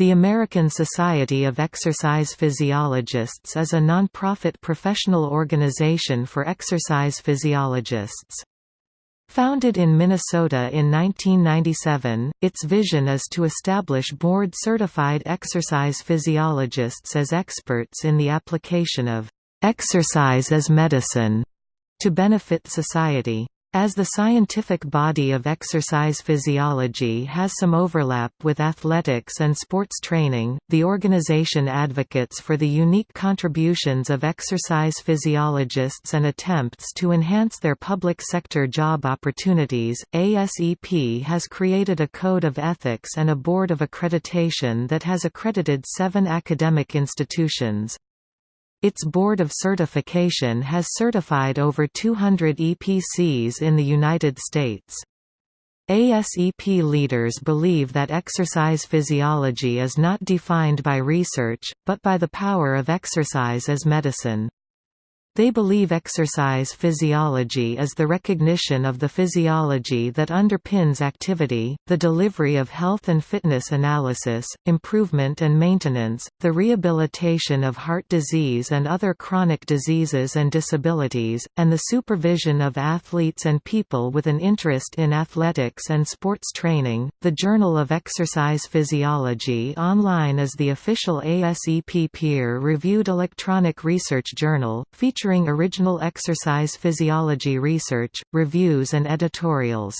The American Society of Exercise Physiologists is a nonprofit professional organization for exercise physiologists. Founded in Minnesota in 1997, its vision is to establish board-certified exercise physiologists as experts in the application of "...exercise as medicine", to benefit society. As the scientific body of exercise physiology has some overlap with athletics and sports training, the organization advocates for the unique contributions of exercise physiologists and attempts to enhance their public sector job opportunities. ASEP has created a code of ethics and a board of accreditation that has accredited seven academic institutions. Its Board of Certification has certified over 200 EPCs in the United States. ASEP leaders believe that exercise physiology is not defined by research, but by the power of exercise as medicine. They believe exercise physiology is the recognition of the physiology that underpins activity, the delivery of health and fitness analysis, improvement and maintenance, the rehabilitation of heart disease and other chronic diseases and disabilities, and the supervision of athletes and people with an interest in athletics and sports training. The Journal of Exercise Physiology Online is the official ASEP peer-reviewed electronic research journal, featuring featuring original exercise physiology research, reviews and editorials.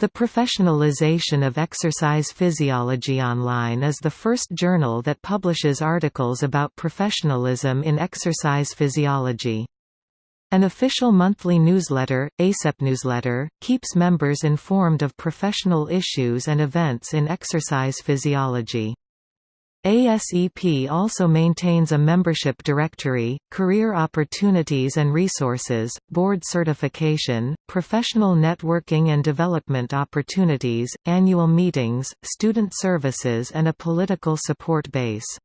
The Professionalization of Exercise Physiology Online is the first journal that publishes articles about professionalism in exercise physiology. An official monthly newsletter, ASEP Newsletter, keeps members informed of professional issues and events in exercise physiology. ASEP also maintains a membership directory, career opportunities and resources, board certification, professional networking and development opportunities, annual meetings, student services and a political support base.